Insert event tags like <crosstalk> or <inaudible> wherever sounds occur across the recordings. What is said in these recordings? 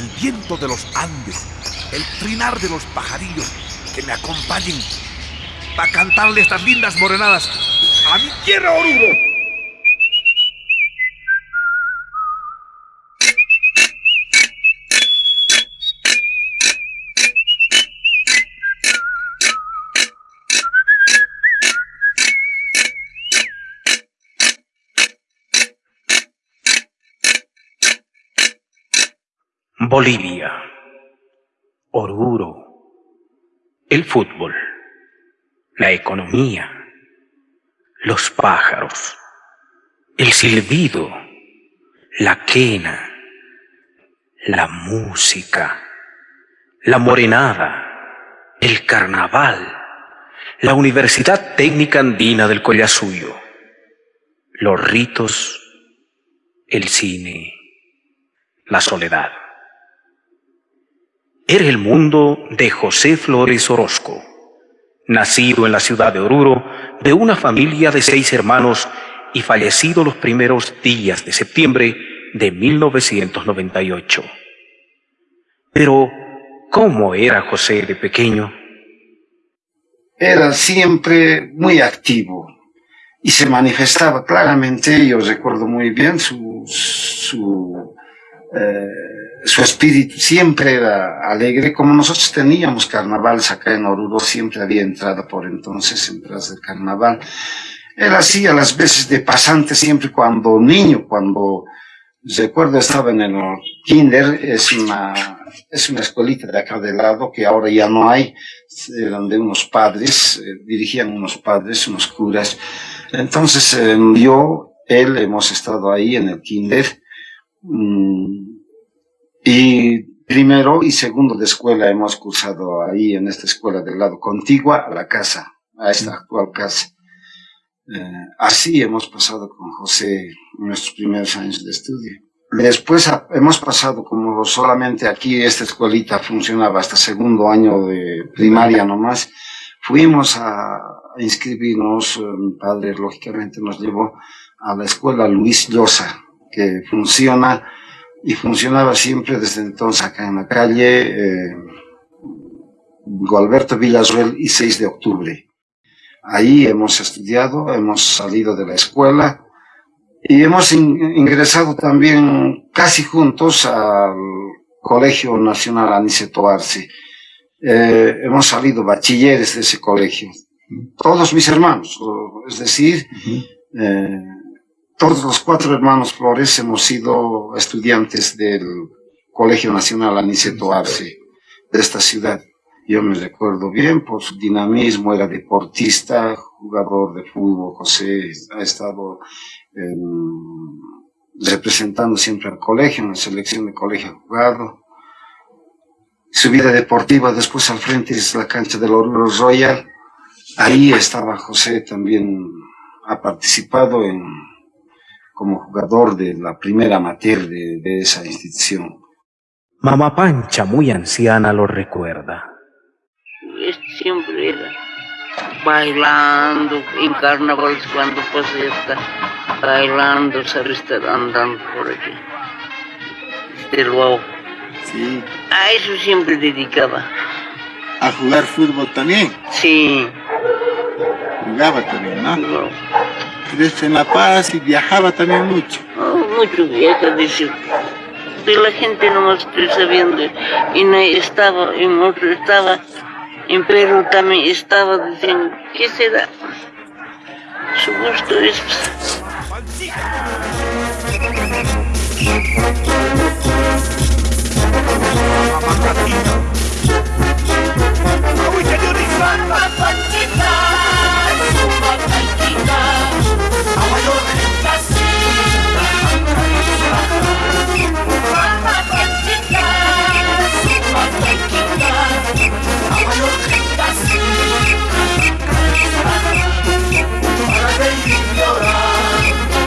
el viento de los Andes, el trinar de los pajarillos que me acompañen para cantarle estas lindas morenadas a mi tierra Oruro. Bolivia, Oruro, el fútbol, la economía, los pájaros, el silbido, la quena, la música, la morenada, el carnaval, la Universidad Técnica Andina del Collasuyo, los ritos, el cine, la soledad. Era el mundo de José Flores Orozco, nacido en la ciudad de Oruro de una familia de seis hermanos y fallecido los primeros días de septiembre de 1998. Pero, ¿cómo era José de pequeño? Era siempre muy activo y se manifestaba claramente, yo recuerdo muy bien su, su eh, su espíritu siempre era alegre, como nosotros teníamos carnavales acá en Oruro, siempre había entrada por entonces en Plaza del Carnaval. Él hacía las veces de pasante siempre cuando niño, cuando recuerdo estaba en el kinder, es una, es una escuelita de acá de lado que ahora ya no hay, eran de unos padres, eh, dirigían unos padres, unos curas. Entonces eh, yo, él, hemos estado ahí en el kinder, mm, y primero y segundo de escuela hemos cursado ahí en esta escuela del lado contigua a la casa, a esta actual casa. Eh, así hemos pasado con José nuestros primeros años de estudio. Después hemos pasado como solamente aquí esta escuelita funcionaba hasta segundo año de primaria nomás. Fuimos a, inscribirnos, eh, mi padre lógicamente nos llevó a la escuela Luis Llosa, que funciona y funcionaba siempre desde entonces acá en la calle eh, Gualberto Villasuel y 6 de octubre. Ahí hemos estudiado, hemos salido de la escuela y hemos ingresado también casi juntos al Colegio Nacional Aniceto Arce. Eh, hemos salido bachilleres de ese colegio. Todos mis hermanos, es decir, eh, todos los cuatro hermanos Flores hemos sido estudiantes del Colegio Nacional Aniceto Arce de esta ciudad. Yo me recuerdo bien por su dinamismo, era deportista, jugador de fútbol. José ha estado representando siempre al colegio, en la selección de colegio jugado. Su vida deportiva después al frente es la cancha del Oruro Royal. Ahí estaba José también, ha participado en como jugador de la primera amateur de, esa institución. Mamá Pancha, muy anciana, lo recuerda. Siempre era bailando en carnavales cuando pasé está bailando, sabe estar andando por aquí. Este luego. Sí. A eso siempre dedicaba. ¿A jugar fútbol también? Sí. Jugaba también, ¿no? crece en La Paz y viajaba también mucho. Mucho viaja, dice. Y la gente no más estoy sabiendo. Y no estaba, en otro estaba, en Perú también estaba, diciendo, ¿qué será? Su gusto es...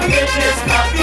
Bitches, my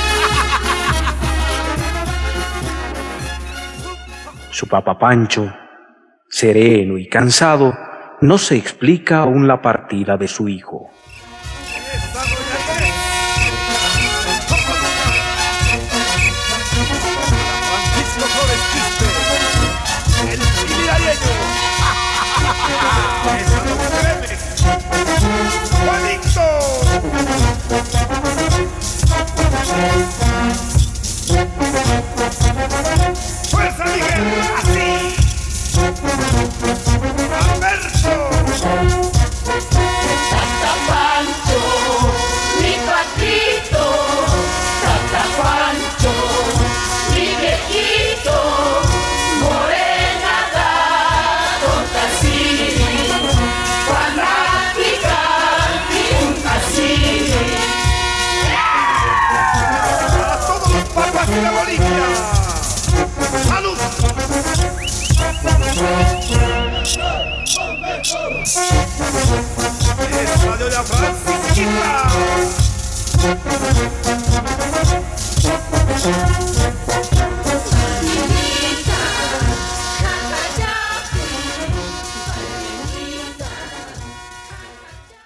Su papá Pancho, sereno y cansado, no se explica aún la partida de su hijo.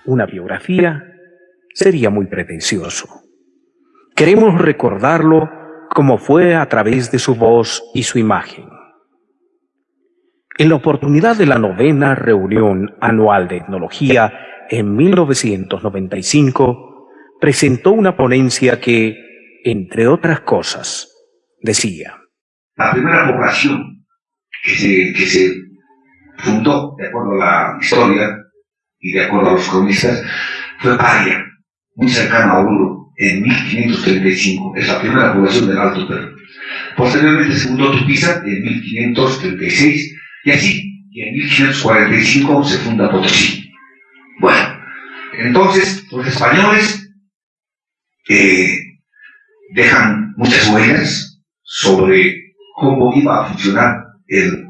Una biografía sería muy pretencioso. Queremos recordarlo como fue a través de su voz y su imagen. En la oportunidad de la novena reunión anual de etnología en 1995, presentó una ponencia que, entre otras cosas, decía. La primera población que se, fundó, de acuerdo a la historia y de acuerdo a los cronistas, fue Paria, muy cercano a Uru, en 1535. Es la primera población del Alto Perú. Posteriormente se fundó Tupiza en 1536 y así, en 1545 se funda Potosí. Bueno, entonces los españoles dejan muchas huellas sobre cómo iba a funcionar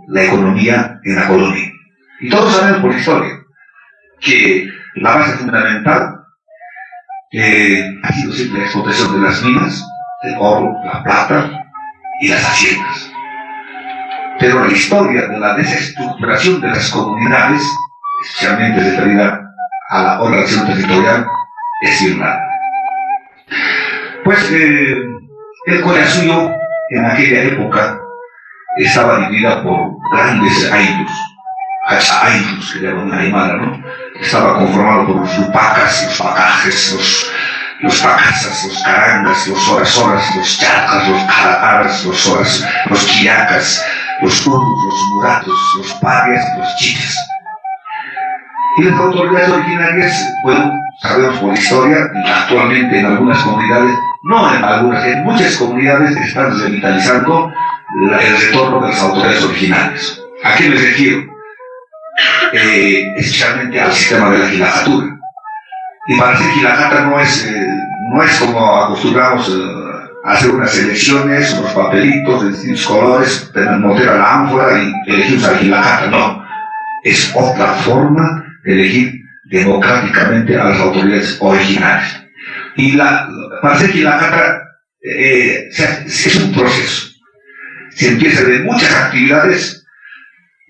la economía en la colonia. Y todos saben por historia que la base fundamental ha sido siempre la explotación de las minas, el oro, la plata y las haciendas. Pero la historia de la desestructuración de las comunidades, especialmente referida a la organización territorial, es bien Pues eh, el suyo en aquella época estaba dividida por grandes aitos, aitos que llaman aymara, ¿no? Estaba conformado por los lupacas, los pacajes, los, los pacasas, los carangas, los horas, los chacas, los calaparas, los horas, los quillacas, los turcos, los muratos, los parias los chiques. Y las autoridades originarias, bueno, sabemos por historia, actualmente en algunas comunidades, no en algunas, en muchas comunidades están revitalizando el retorno de las autoridades originales. ¿A qué me refiero? Eh, especialmente al sistema de la gilajatura. Y para hacer gilajata no es, eh, no es como acostumbramos eh, hacer unas elecciones, unos papelitos de distintos colores, meter a la ánfora y elegir un la No, es otra forma elegir democráticamente a las autoridades originales. Y la, para hacer la eh, es un proceso. Se empieza de muchas actividades,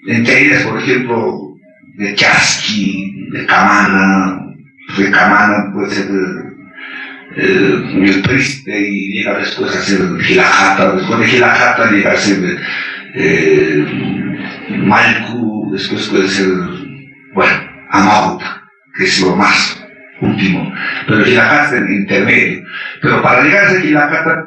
entre ellas, por ejemplo, de chasqui, de camana, de camana puede ser eh, triste y llega después a ser Gilajata, después de Gilajata llega a ser eh, Malku, después puede ser, bueno, Amauta, que es lo más último, pero Gilajata es el intermedio. Pero para llegar a ser Gilajata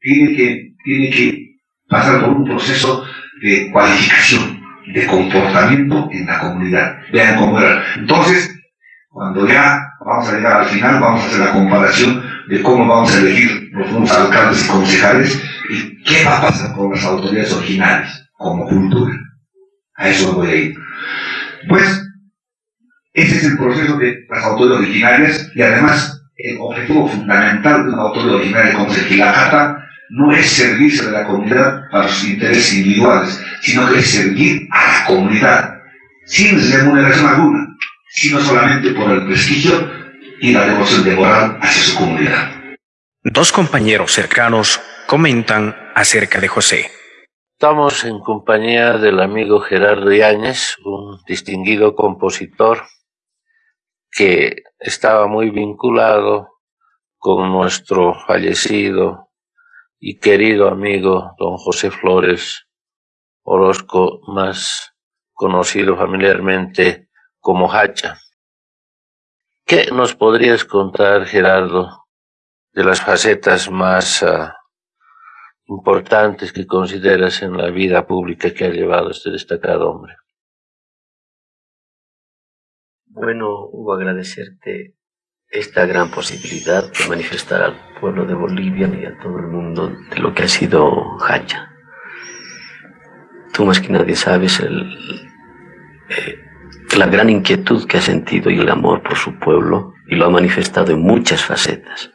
tiene que, tiene que pasar por un proceso de cualificación, de comportamiento en la comunidad. Vean cómo era. Entonces, cuando ya vamos a llegar al final, vamos a hacer la comparación de cómo vamos a elegir los nuevos alcaldes y concejales y qué va a pasar con las autoridades originales como cultura. A eso voy a ir. Pues, ese es el proceso de las autoridades originarias y además el objetivo fundamental de una autoridad originaria como es el no es servirse de la comunidad para sus intereses individuales, sino que es servir a la comunidad sin remuneración alguna sino solamente por el prestigio y la devoción de moral hacia su comunidad. Dos compañeros cercanos comentan acerca de José. Estamos en compañía del amigo Gerardo Yáñez, un distinguido compositor que estaba muy vinculado con nuestro fallecido y querido amigo don José Flores Orozco, más conocido familiarmente como Hacha. ¿Qué nos podrías contar, Gerardo, de las facetas más ah, importantes que consideras en la vida pública que ha llevado este destacado hombre? Bueno, Hugo, agradecerte esta gran posibilidad de manifestar al pueblo de Bolivia y a todo el mundo de lo que ha sido Hacha. Tú más que nadie sabes el, eh, la gran inquietud que ha sentido y el amor por su pueblo y lo ha manifestado en muchas facetas.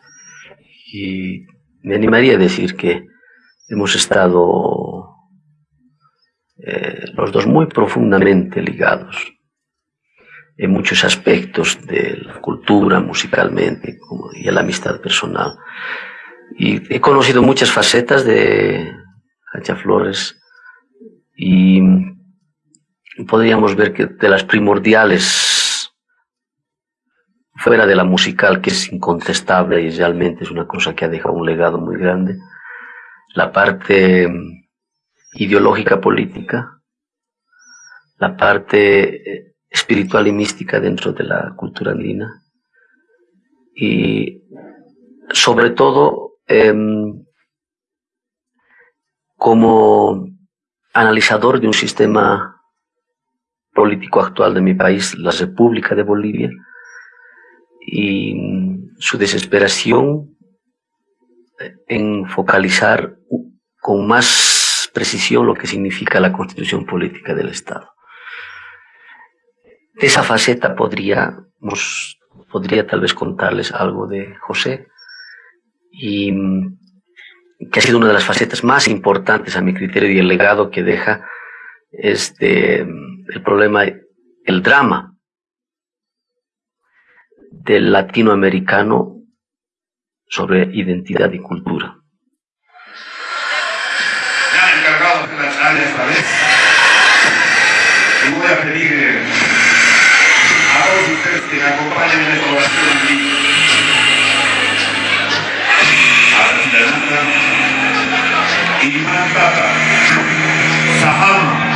Y me animaría a decir que hemos estado eh, los dos muy profundamente ligados en muchos aspectos de la cultura, musicalmente, y en la amistad personal. Y he conocido muchas facetas de Hacha Flores y podríamos ver que de las primordiales, fuera de la musical, que es incontestable y realmente es una cosa que ha dejado un legado muy grande, la parte ideológica política, la parte eh, espiritual y mística dentro de la cultura andina. Y sobre todo, em, como analizador de un sistema político actual de mi país, la República de Bolivia, y su desesperación en focalizar con más precisión lo que significa la constitución política del Estado esa faceta podríamos, podría tal vez contarles algo de José y que ha sido una de las facetas más importantes a mi criterio y el legado que deja este, el problema, el drama del latinoamericano sobre identidad y cultura. Encargado voy a pedir ustedes que me acompañen en esta oración aquí. Atlanta, Imantata, Sahama,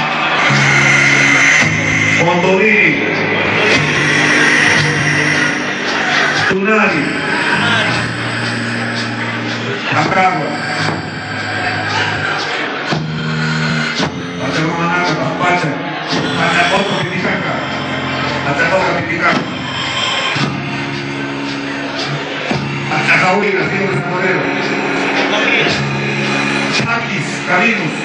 atatoka pikipiki atakauli lazima usabolewe. Chakis, Karinus,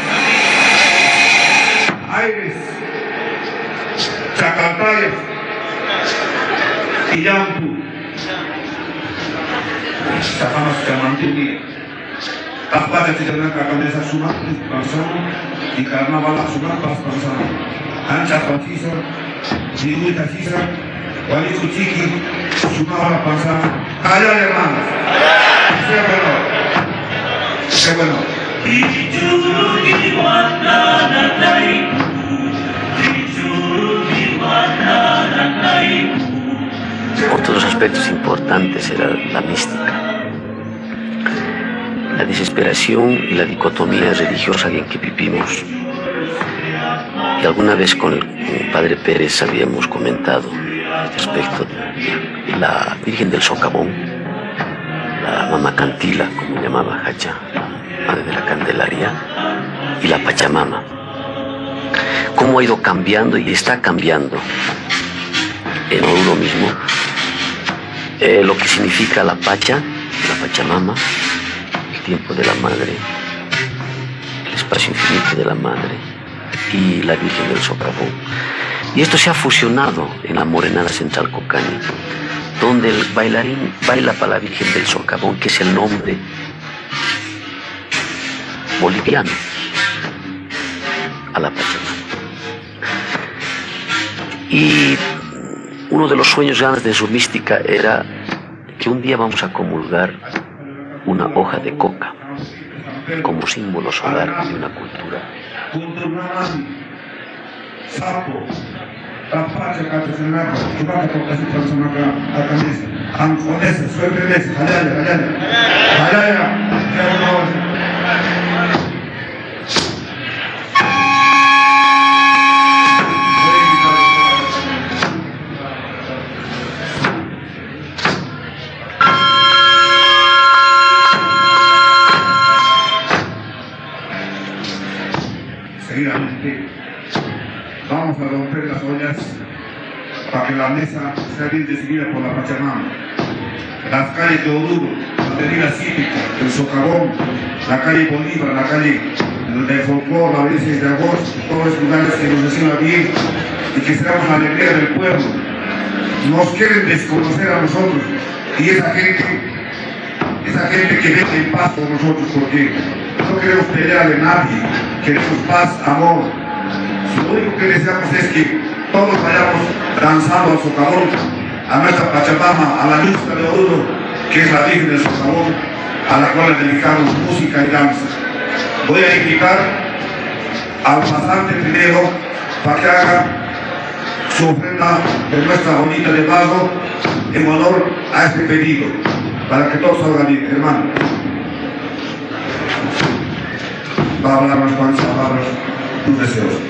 Iris, Chakalpayev, Iyampu. Safama sikamamtumia Parfois, c'est quelqu'un qui a commandé sa souma, plus pensant, il a un Ningún taxista, Juanito Chiqui, sumaba la pasada. Allá, hermanos. Sea bueno. Sea bueno. Otro de los aspectos importantes era la mística, la desesperación y la dicotomía religiosa en que vivimos y alguna vez con el, padre Pérez habíamos comentado respecto de la Virgen del Socavón, la Mamá Cantila, como llamaba Hacha, madre de la Candelaria, y la Pachamama. Cómo ha ido cambiando y está cambiando en uno mismo eh, lo que significa la Pacha, la Pachamama, el tiempo de la Madre, el espacio infinito de la Madre y la Virgen del Socavón. Y esto se ha fusionado en la Morenada Central Cocani, donde el bailarín baila para la Virgen del Socavón, que es el nombre boliviano a la Pachamama. Y uno de los sueños grandes de su mística era que un día vamos a comulgar una hoja de coca como símbolo solar de una cultura contornarasi sapo la parte kata senapa kibaka kwa kasi tunasomaka akamisa ankonesa swepelesa halala halala halala halala vamos a romper las ollas para que la mesa sea bien recibida por la Pachamama. Las calles de Oruro, la avenida cívica, el socavón, la calle Bolívar, la calle del folclore, la 16 de agosto, todos los lugares que nos reciban bien y que seamos la alegría del pueblo. Nos quieren desconocer a nosotros y esa gente, esa gente que vive en paz con nosotros porque no queremos pelear de nadie, queremos paz, amor. Lo único que deseamos es que todos vayamos danzando al socavón, a nuestra Pachamama, a la luz de Oruro, que es la Virgen del socavón, a la cual le dedicamos música y danza. Voy a invitar al pasante primero para que haga su ofrenda de nuestra bonita de vaso en honor a este pedido, para que todos salgan bien, hermano va a hablar unas cuantas palabras, tus deseos.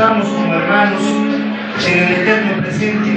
compartamos como hermanos en el eterno presente.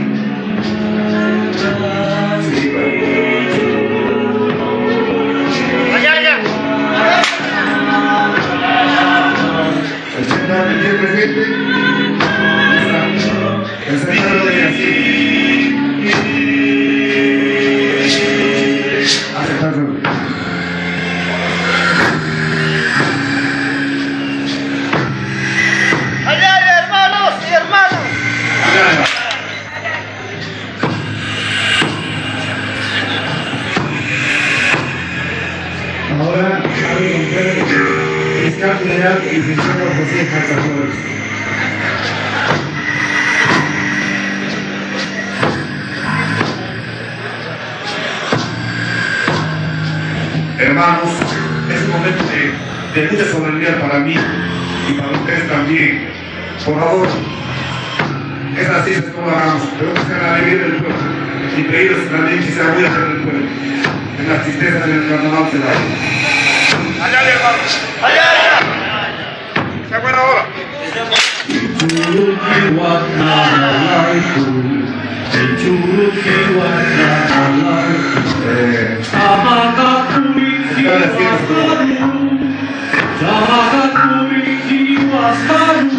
山路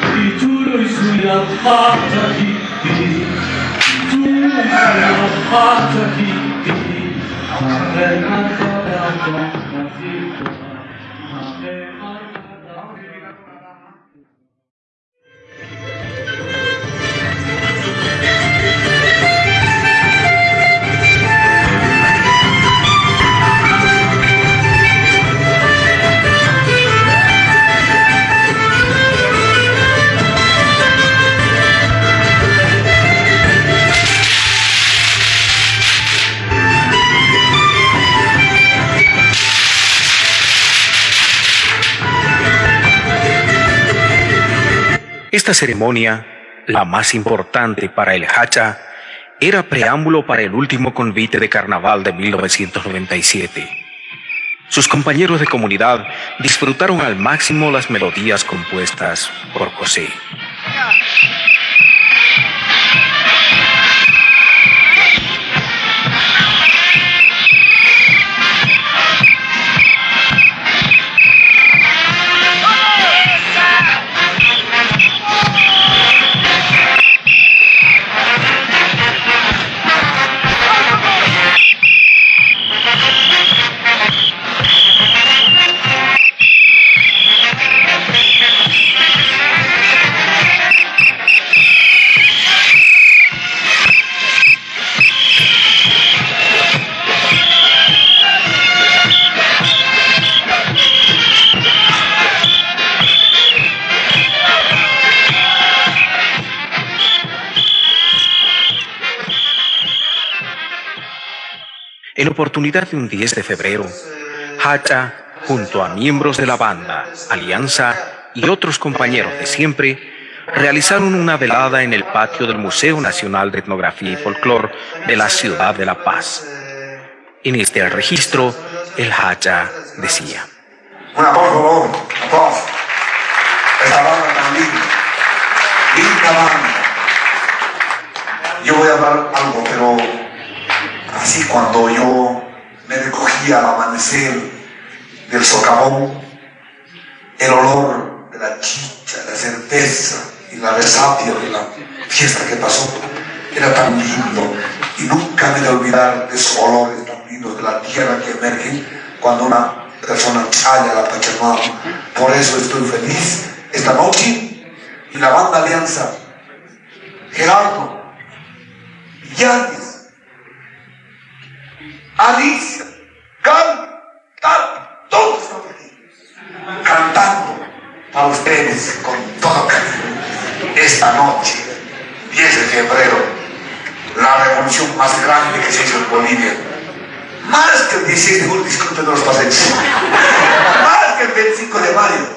的尽头是羊花草地，羊花草地，山那边还有羊花草地。Esta ceremonia, la más importante para el Hacha, era preámbulo para el último convite de carnaval de 1997. Sus compañeros de comunidad disfrutaron al máximo las melodías compuestas por José. Oportunidad de un 10 de febrero, Hacha, junto a miembros de la banda, Alianza y otros compañeros de siempre, realizaron una velada en el patio del Museo Nacional de Etnografía y Folclor de la ciudad de La Paz. En este registro, el Hacha decía. Una por favor, aplausos. Esta banda tan linda, linda. Yo voy a hablar algo, pero así cuando yo me recogí al amanecer del socavón, el olor de la chicha, la certeza y la resapia de la fiesta que pasó era tan lindo y nunca me a olvidar de esos olores tan lindos de la tierra que emergen cuando una persona chaya la Pachamama. Por eso estoy feliz esta noche y la banda Alianza, Gerardo, Yanis, Alicia, Cal, Tal, todos están aquí cantando para ustedes con todo cariño esta noche, 10 de febrero, la revolución más grande que se hizo en Bolivia más que el 16 de julio, disculpen los paseos, más que el 25 de mayo.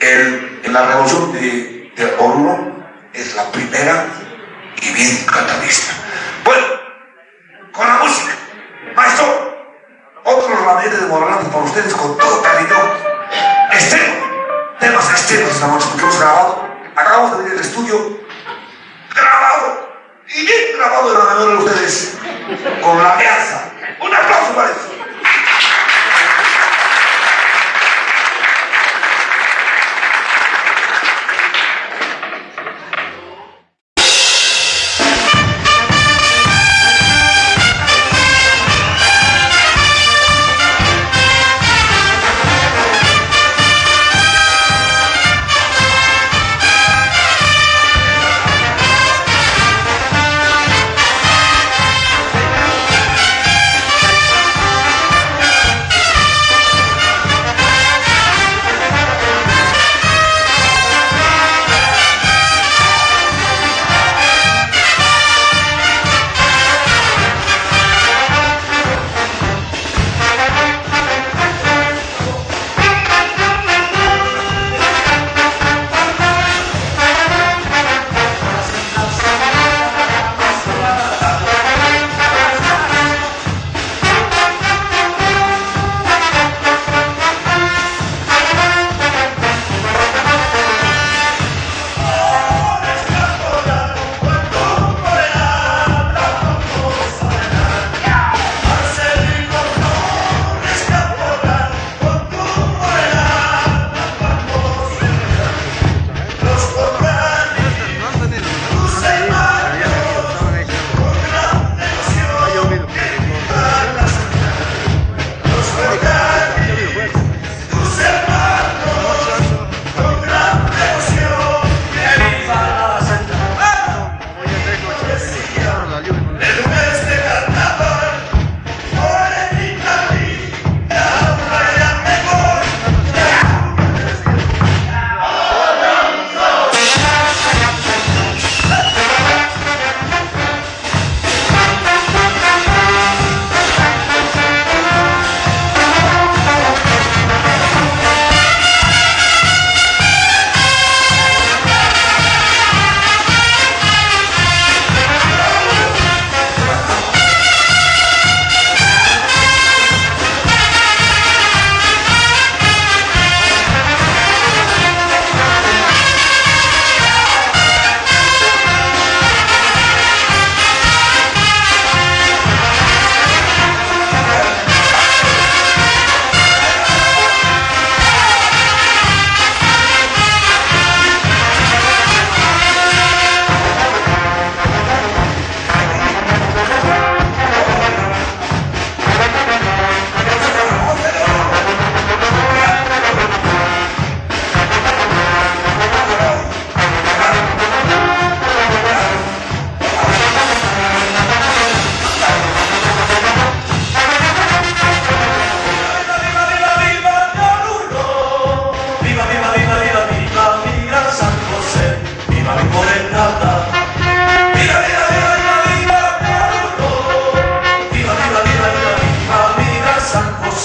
El, la revolución de, de Oruro es la primera y bien catalista. Bueno, con la música, maestro, otros rameles de Morrante para ustedes con todo cariño. Extremo, temas extremos esta noche porque hemos grabado, acabamos de venir al estudio, grabado y bien grabado en la memoria de ustedes con la alianza. Un aplauso para eso.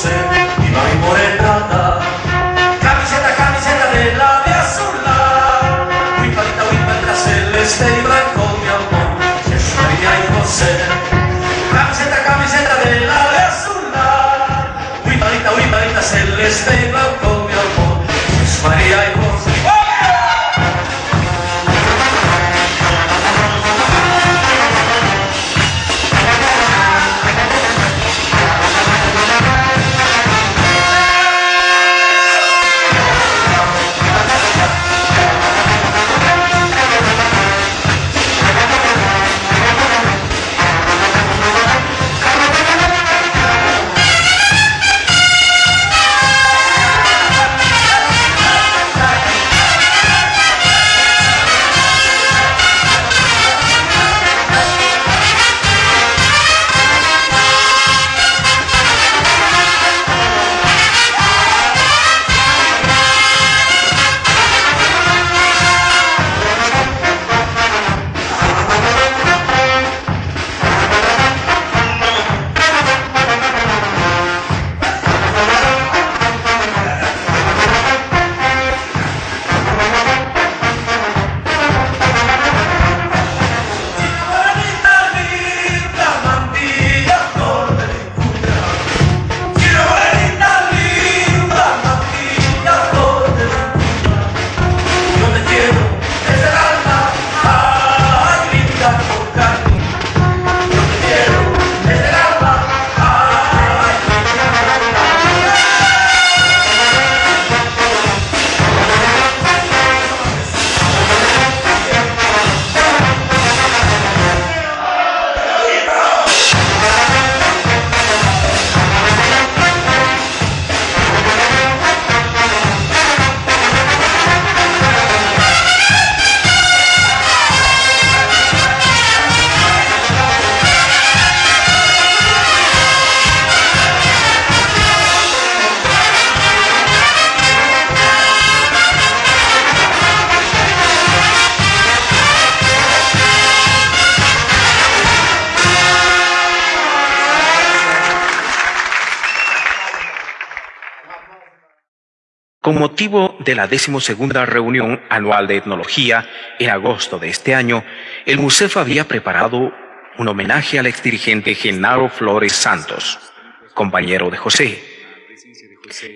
fosse di mai morettata camicetta camicetta della Biasulla qui palita qui palita celeste e branco mi amor che soria in fosse de la decimosegunda reunión anual de etnología en agosto de este año, el MUSEF había preparado un homenaje al exdirigente Genaro Flores Santos, compañero de José.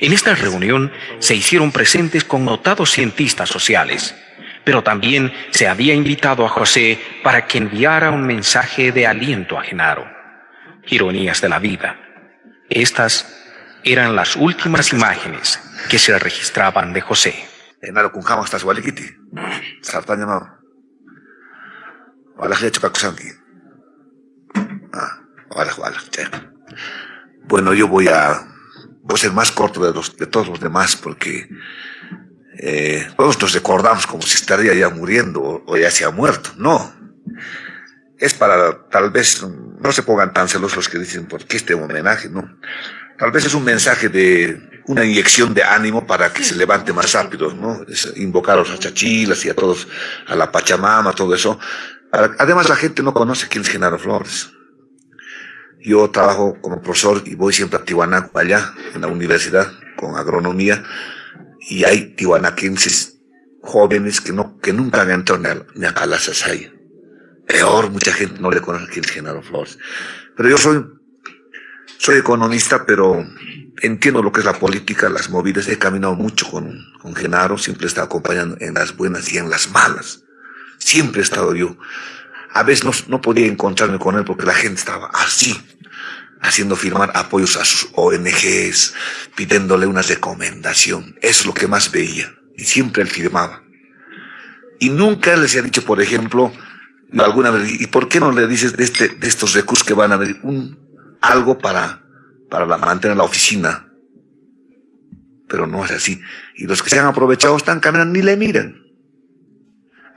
En esta reunión se hicieron presentes connotados cientistas sociales, pero también se había invitado a José para que enviara un mensaje de aliento a Genaro. Ironías de la vida. Estas eran las últimas imágenes que se registraban de José. Ah. Bueno, yo voy a, voy a ser más corto de, los, de todos los demás porque eh, todos nos recordamos como si estaría ya muriendo o, o, ya se ha muerto. No. Es para, tal vez, no se pongan tan celosos los que dicen, ¿por qué este homenaje? No. Tal vez es un mensaje de una inyección de ánimo para que se levante más rápido, ¿no? Es invocar a los achachilas y a todos, a la Pachamama, todo eso. Además, la gente no conoce quién es Genaro Flores. Yo trabajo como profesor y voy siempre a Tiwanaku, allá, en la universidad, con agronomía, y hay tiwanaquenses jóvenes que, no, que nunca han entrado ni a Calasasaya. Peor, mucha gente no le conoce quién es Genaro Flores. Pero yo soy, soy economista, pero entiendo lo que es la política, las movidas. He caminado mucho con, con Genaro, siempre he estado acompañando en las buenas y en las malas. Siempre he estado yo. A veces no, no podía encontrarme con él porque la gente estaba así, haciendo firmar apoyos a sus ONGs, pidiéndole una recomendación. Es lo que más veía. Y siempre él firmaba. Y nunca les ha dicho, por ejemplo, alguna vez, ¿y por qué no le dices de, este, de estos recursos que van a venir un, algo para, para la, mantener la oficina? Pero no es así. Y los que se han aprovechado están caminando ni le miran.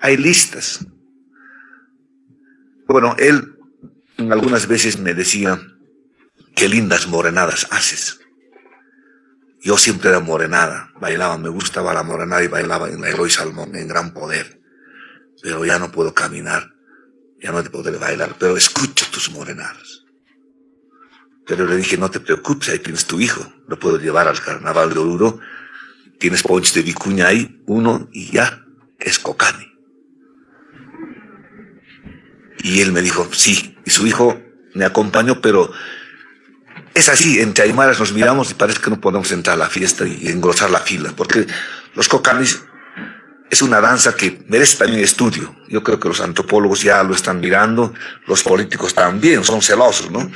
Hay listas. Bueno, él algunas veces me decía, qué lindas morenadas haces. Yo siempre era morenada, bailaba, me gustaba la morenada y bailaba en la Eloy Salmón, en gran poder. Pero ya no puedo caminar, ya no te podré bailar, pero escucho tus morenadas. Pero le dije, no te preocupes, ahí tienes tu hijo, lo puedo llevar al carnaval de Oruro, tienes ponches de vicuña ahí, uno, y ya, es cocani. Y él me dijo, sí, y su hijo me acompañó, pero es así, entre Aymaras nos miramos y parece que no podemos entrar a la fiesta y engrosar la fila, porque los cocanis es una danza que merece también estudio. Yo creo que los antropólogos ya lo están mirando, los políticos también, son celosos, ¿no?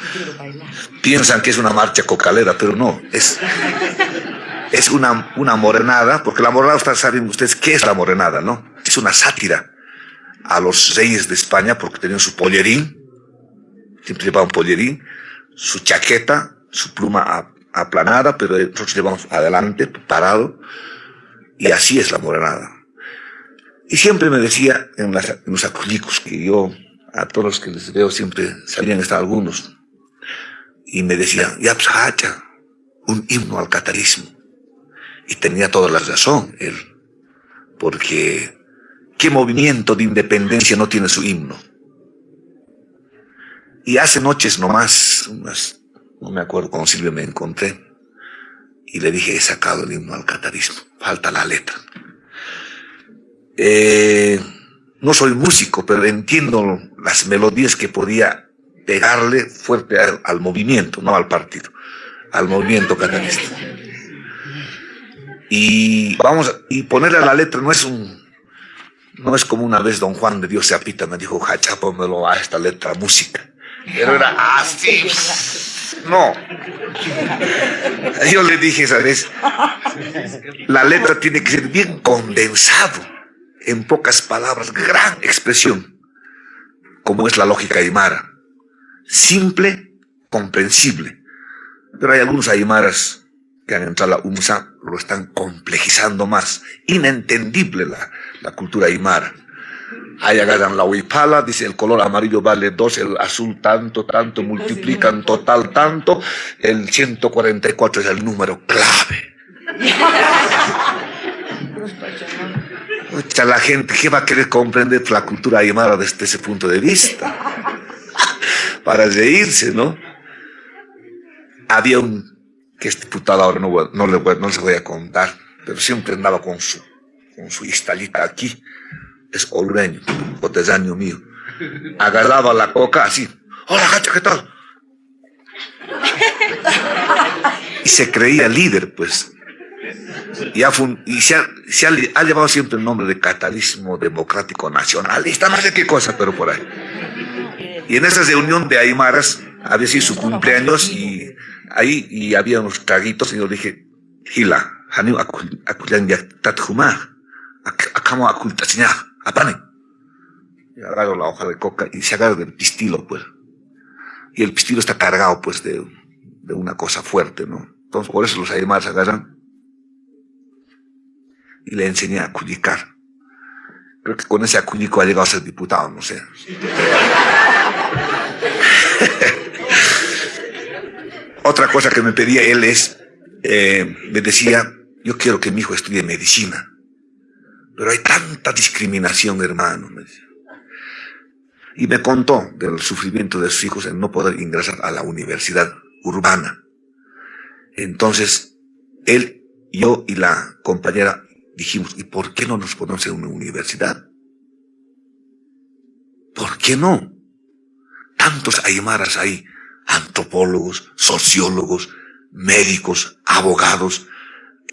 Piensan que es una marcha cocalera, pero no, es, es una, una morenada, porque la morenada, ustedes saben ustedes qué es la morenada, ¿no? Es una sátira a los reyes de España porque tenían su pollerín, siempre llevaban pollerín, su chaqueta, su pluma aplanada, pero nosotros llevamos adelante, parado, y así es la morenada. Y siempre me decía en, las, en los aculicos que yo, a todos los que les veo siempre sabían estar algunos, y me decía, ya pues, un himno al catarismo. Y tenía toda la razón él, porque ¿qué movimiento de independencia no tiene su himno? Y hace noches nomás, unas, no me acuerdo, con Silvia me encontré y le dije, he sacado el himno al catarismo, falta la letra. Eh, no soy músico, pero entiendo las melodías que podía pegarle fuerte al, movimiento, no al partido, al movimiento catarista. Y vamos, y ponerle la letra no es un, no es como una vez don Juan de Dios se apita, me dijo, Hacha, pónmelo a esta letra música. Pero era así. No. Yo le dije esa vez, la letra tiene que ser bien condensado, en pocas palabras, gran expresión, como es la lógica aymara. Simple, comprensible. Pero hay algunos aymaras que han entrado a la UMSA, lo están complejizando más. Inentendible la, la cultura aymara. Ahí agarran la huipala, dice el color amarillo vale dos, el azul tanto, tanto, multiplican total tanto, el 144 es el número clave. <laughs> La gente, ¿qué va a querer comprender la cultura aymara desde ese punto de vista? Para reírse, ¿no? Había un, que este diputado ahora no, no, le, voy a contar, pero siempre andaba con su, con su istallita aquí. Es olreño, cotesaño mío. Agarraba la coca así. Hola, gacha, ¿qué tal? Y se creía líder, pues. Y, y se, ha, se ha, llevado siempre el nombre de catalismo democrático nacionalista, no sé qué cosa, pero por ahí. Y en esa reunión de Aymaras, había sido su cumpleaños y ahí y había unos traguitos y yo dije, Gila, Hanu akulan ya tatjuma, acamo akultasiña, apane. Y agarro la hoja de coca y se agarra del pistilo, pues. Y el pistilo está cargado, pues, de, de una cosa fuerte, ¿no? Entonces, por eso los aymaras agarran y le enseñé a culicar. Creo que con ese acuñico ha llegado a ser diputado, no sé. <laughs> Otra cosa que me pedía él es, eh, me decía, yo quiero que mi hijo estudie medicina, pero hay tanta discriminación, hermano. Y me contó del sufrimiento de sus hijos en no poder ingresar a la universidad urbana. Entonces, él, yo y la compañera dijimos, ¿y por qué no nos ponemos en una universidad? ¿Por qué no? Tantos aymaras ahí antropólogos, sociólogos, médicos, abogados,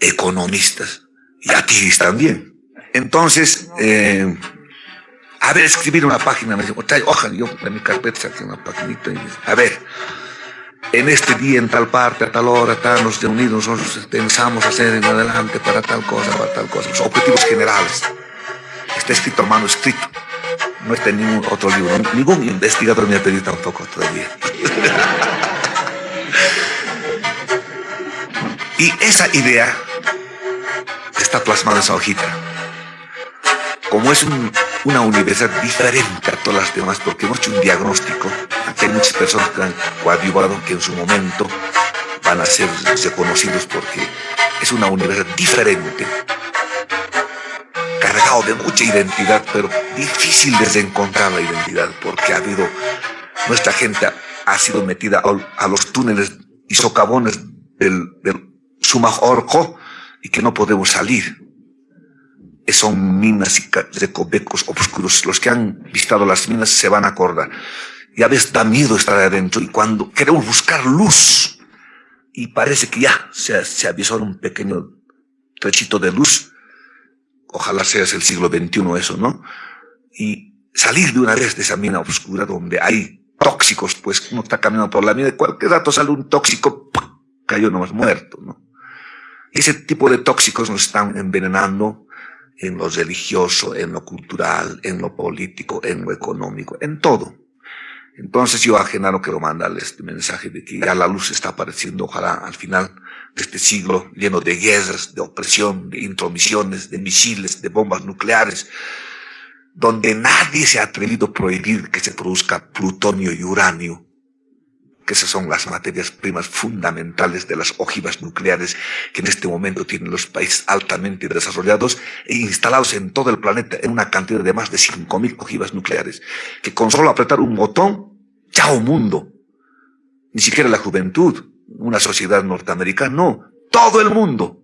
economistas y atiris también. Entonces, eh, a ver, escribir una página, me dijo, ojalá, yo en mi carpeta saqué una paginita y a ver, en este día, en tal parte, a tal hora, tal, nos reunimos, nosotros pensamos hacer en adelante para tal cosa, para tal cosa, los objetivos generales. Está escrito a mano escrito no está en ningún otro libro. Ningún investigador me ha pedido tampoco todavía. <laughs> y esa idea está plasmada en esa hojita. Como es una universidad diferente a todas las demás, porque hemos hecho un diagnóstico, hay muchas personas que han coadyuvado que en su momento van a ser reconocidos porque es una universidad diferente cargado de mucha identidad, pero difícil de encontrar la identidad, porque ha habido, nuestra gente ha sido metida a, los túneles y socavones del, del Sumajorco y que no podemos salir. Son minas y recovecos oscuros. Los que han visitado las minas se van a acordar. Y a veces da miedo estar adentro y cuando queremos buscar luz y parece que ya se, se avisó un pequeño trechito de luz, ojalá sea el siglo XXI eso, ¿no? Y salir de una vez de esa mina oscura donde hay tóxicos, pues uno está caminando por la mina y cualquier rato sale un tóxico, cayó nomás muerto, ¿no? ese tipo de tóxicos nos están envenenando en lo religioso, en lo cultural, en lo político, en lo económico, en todo. Entonces yo a Genaro quiero mandarle este mensaje de que ya la luz está apareciendo, ojalá al final de este siglo, lleno de guerras, de opresión, de intromisiones, de misiles, de bombas nucleares, donde nadie se ha atrevido a prohibir que se produzca plutonio y uranio, que esas son las materias primas fundamentales de las ojivas nucleares que en este momento tienen los países altamente desarrollados e instalados en todo el planeta en una cantidad de más de 5.000 ojivas nucleares, que con solo apretar un botón, chao mundo. Ni siquiera la juventud, una sociedad norteamericana, no, todo el mundo.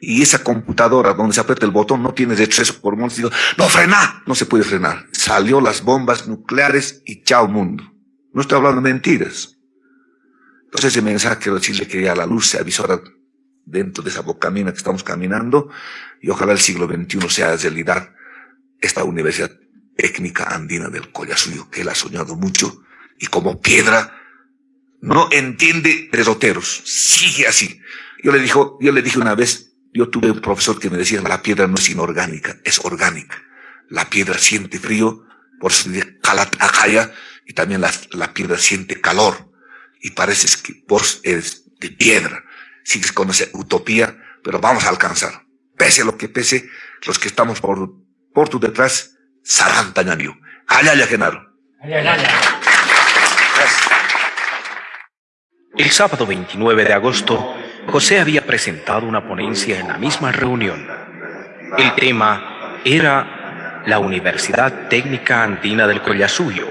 Y esa computadora donde se aprieta el botón no tiene eso por mundo. No frena, no se puede frenar. Salió las bombas nucleares y chao mundo. No estoy hablando de mentiras. Entonces ese mensaje quiero decirle que ya la luz se avisora dentro de esa bocamina que estamos caminando y ojalá el siglo XXI sea realidad esta Universidad Técnica Andina del Collasuyo, que él ha soñado mucho y como piedra no entiende derroteros, sigue así. Yo le, dijo, yo le dije una vez, yo tuve un profesor que me decía, la piedra no es inorgánica, es orgánica. La piedra siente frío, por eso dice y también la, la piedra siente calor. Y pareces que vos eres de piedra. Sigues con esa utopía, pero vamos a alcanzar. Pese a lo que pese, los que estamos por, por tu detrás, Sarantañaniu. Allá, Genaro. El sábado 29 de agosto, José había presentado una ponencia en la misma reunión. El tema era la Universidad Técnica Andina del Collasuyo.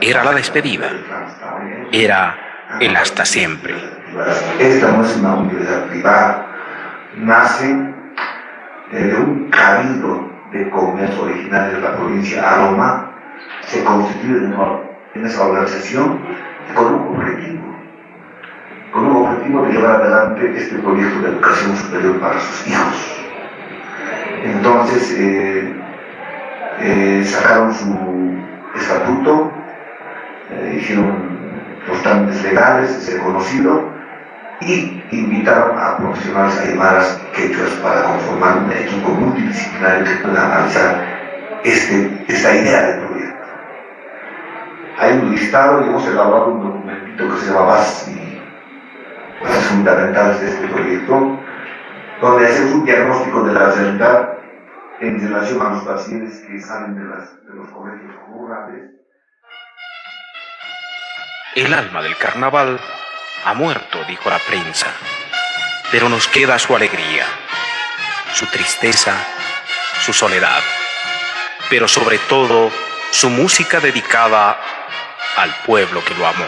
Era la despedida. Era el hasta siempre. Esta una universidad privada, nace de un cabildo de comercio original de la provincia Aroma, se constituye en esa organización con un objetivo, con un objetivo de llevar adelante este proyecto de educación superior para sus hijos. Entonces, eh, eh, sacaron su estatuto, eh, hicieron los trámites legales, se conocido, y invitaron a profesionales aymaras quechuas para conformar un equipo multidisciplinario que pueda analizar este, esta idea del proyecto. Hay un listado y hemos elaborado un documentito que se llama Bases, bases fundamentales de este proyecto, donde hacemos un diagnóstico de la realidad en relación a los pacientes que salen de, de los colegios rurales. El alma del carnaval ha muerto, dijo la prensa, pero nos queda su alegría, su tristeza, su soledad, pero sobre todo su música dedicada al pueblo que lo amó.